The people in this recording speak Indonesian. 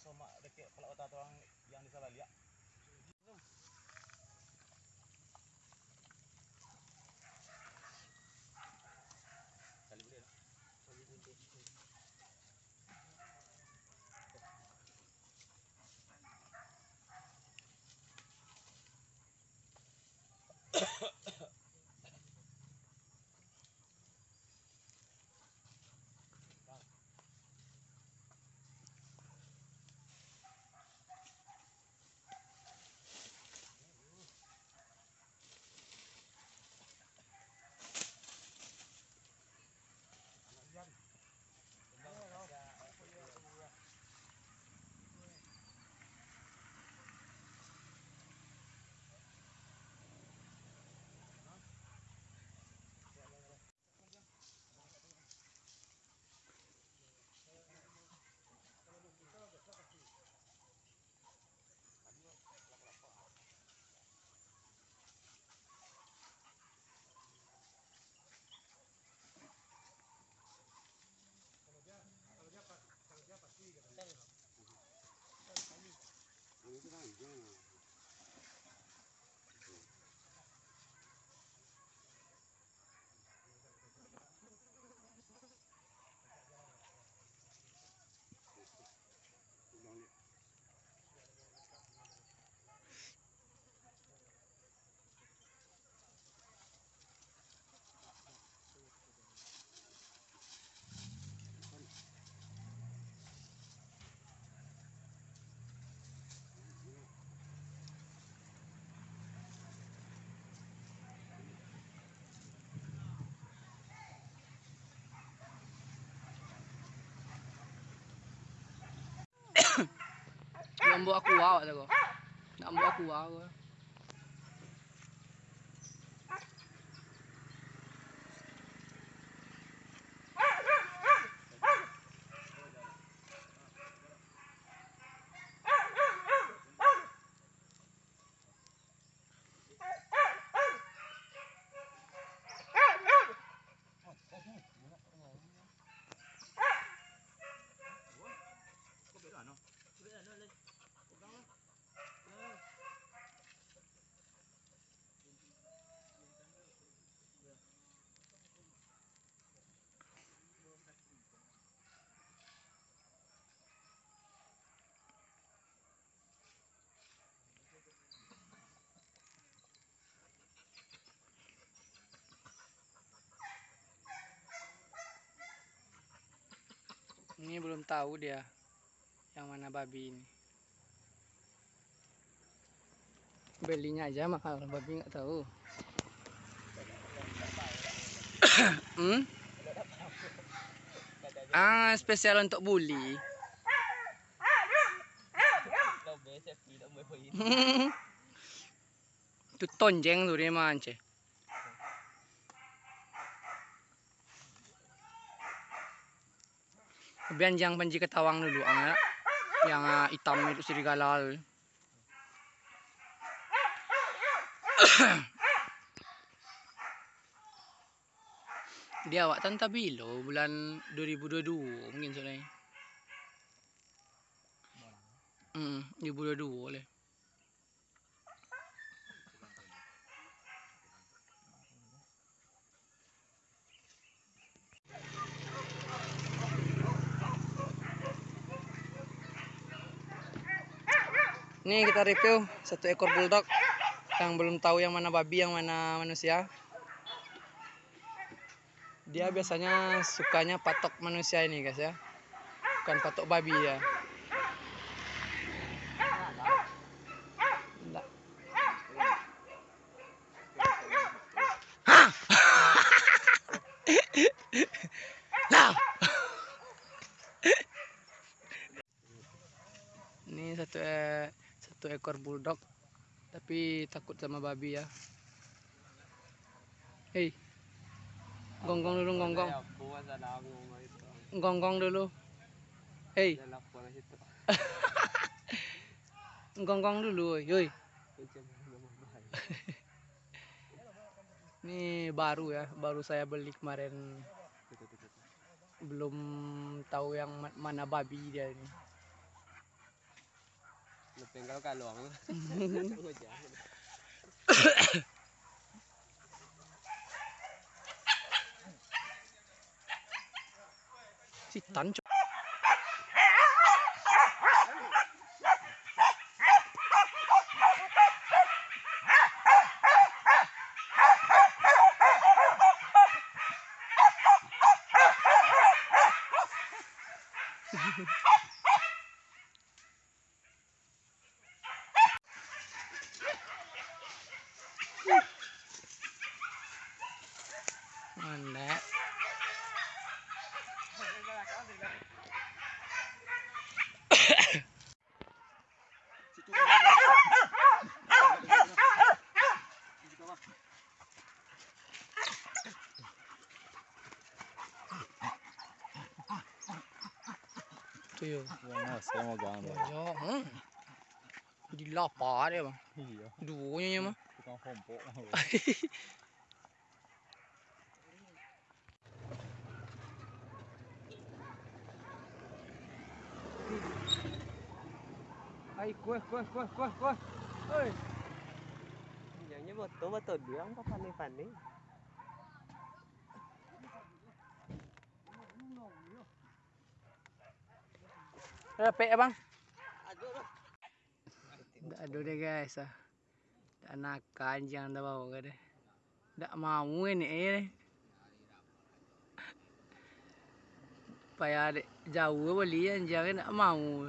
sama dekat pelak otak orang yang di salah lihat. Buat aku awak tu. Nak buat aku awak. Ini belum tahu dia yang mana babi ini. Belinya aja mahal, babi nggak tahu. hmm? Ah, spesial untuk bully. Itu tonjeng tuh dia mance. Kemudian yang panji ketawang dulu, ah, yang ah, hitam itu serigala. Dia awak tan tabilo bulan 2022 mungkin soalnya. Hmm, 2022 boleh. Ini kita review satu ekor bulldog yang belum tahu yang mana babi yang mana manusia. Dia biasanya sukanya patok manusia ini guys ya. Bukan patok babi ya. Nggak. Hah? Lah. Ini satu eh, satu ekor bulldog tapi takut sama babi ya. Hei. Gonggong dulu gonggong. Gonggong dulu. Hei, gonggong dulu. Yoi. Ini baru ya, baru saya beli kemarin. Belum tahu yang ma- mana babi dia ini. tinggal kalong. Si tan ha ha! tiêu Sama gambar. Ya, hmm. Di lapar dia bang. Iya. Dua ni mah. Bukan hompok. Ai, kuah, kuah, kuah, kuah, kuah. Oi. Nyanyi betul betul dia, apa panik panik. Repek ya bang. Aduh deh guys ah. Dah nakan jangan dah bawa ke deh. Tak mau ini eh. Payah jauh beli jangan tak mau.